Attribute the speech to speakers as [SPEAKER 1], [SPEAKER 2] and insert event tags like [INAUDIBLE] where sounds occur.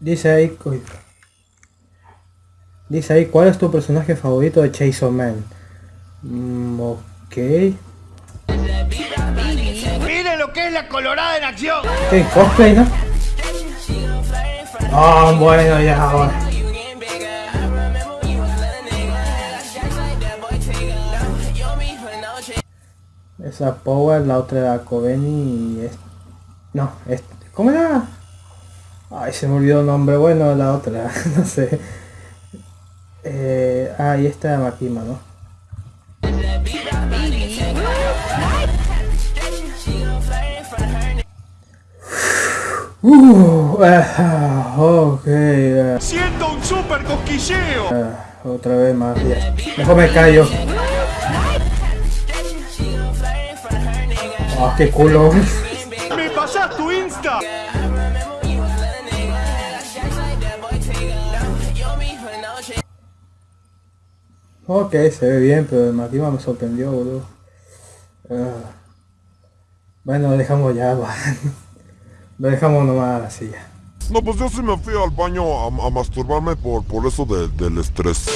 [SPEAKER 1] Dice ahí... Dice ahí, ¿cuál es tu personaje favorito de Chainsaw Man? Mm, ok.
[SPEAKER 2] Mire lo que es la colorada en acción.
[SPEAKER 1] ¿Qué? ¿Cosplay, no? Ah, bueno, ya, bueno. Esa Power, la otra era Coveni y es... No, es... ¿Cómo era? Ay, se me olvidó el nombre. Bueno, la otra, [LAUGHS] no sé. Eh, ah, y esta Makima, ¿no? Uh, ah, ok. ah,
[SPEAKER 2] Siento un super cosquilleo.
[SPEAKER 1] ah, otra vez más. ya. Mejor me callo. Ah, qué culo.
[SPEAKER 2] Me pasas tu Insta.
[SPEAKER 1] Ok, se ve bien, pero el Makima me sorprendió, boludo. Ah. Bueno, lo dejamos ya, [LAUGHS] va. Lo dejamos nomás así ya.
[SPEAKER 3] No, pues yo sí me fui al baño a, a masturbarme por, por eso de- del estrés.